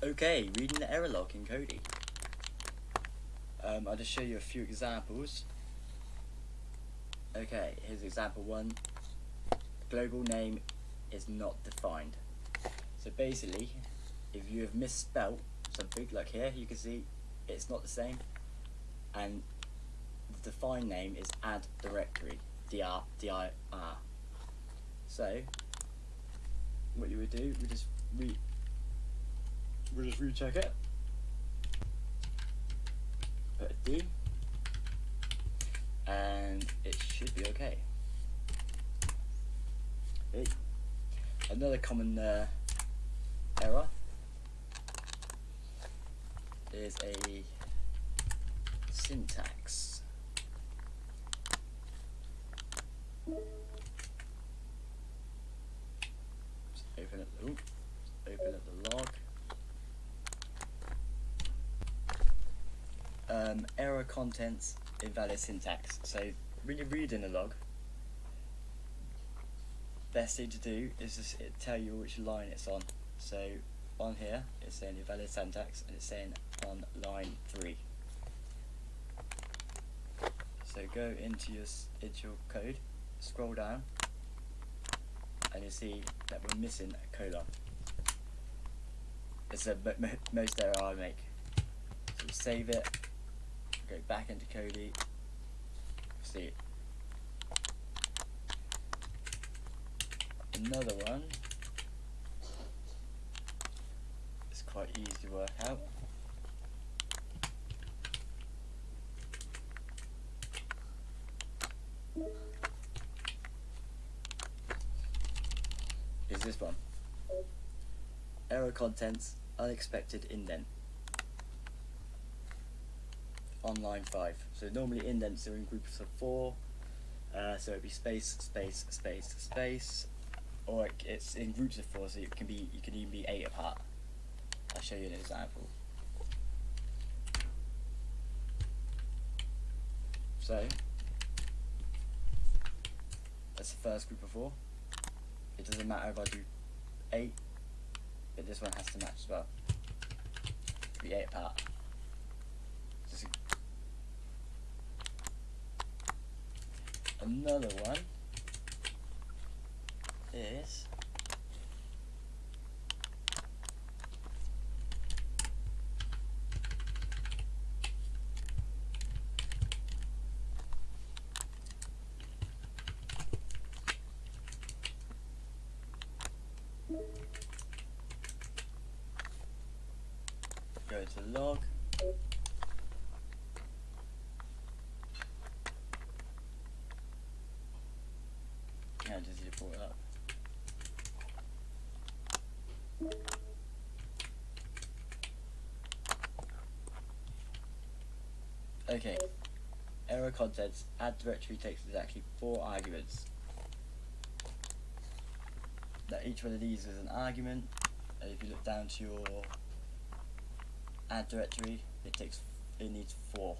Okay, reading the error log in Kodi. Um, I'll just show you a few examples. Okay, here's example one. Global name is not defined. So basically, if you have misspelt something, like here, you can see it's not the same. And the defined name is add directory, dir, dir. So, what you would do, we just re we'll just recheck it. Put a D, and it should be okay. Another common uh, error is a syntax. Just open it. Ooh, open up the log. Um, error contents invalid syntax. So when you're reading a log, best thing to do is just tell you which line it's on. So on here it's saying invalid syntax and it's saying on line 3. So go into your, into your code, scroll down and you see that we're missing a colon. It's a most error I make. So save it, go back into Kodi, see. Another one It's quite easy to work out. Is this one. Error contents, unexpected indent. On line 5. So normally indents are in groups of 4. Uh, so it'd be space, space, space, space. Or it's in groups of 4 so it can be you can even be 8 apart. I'll show you an example. So, that's the first group of four. It doesn't matter if I do eight, but this one has to match as well. Be eight apart. Another one is Go to log. Yeah, just need to pull it up. Okay. Error contents. Add directory takes exactly four arguments. That each one of these is an argument. And if you look down to your add directory, it takes it needs four.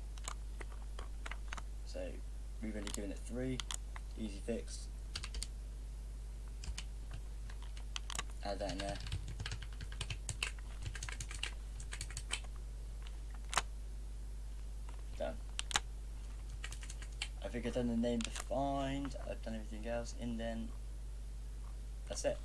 So we've only given it three. Easy fix. There. Done. I think I've done the name defined, I've done everything else, and then That's it.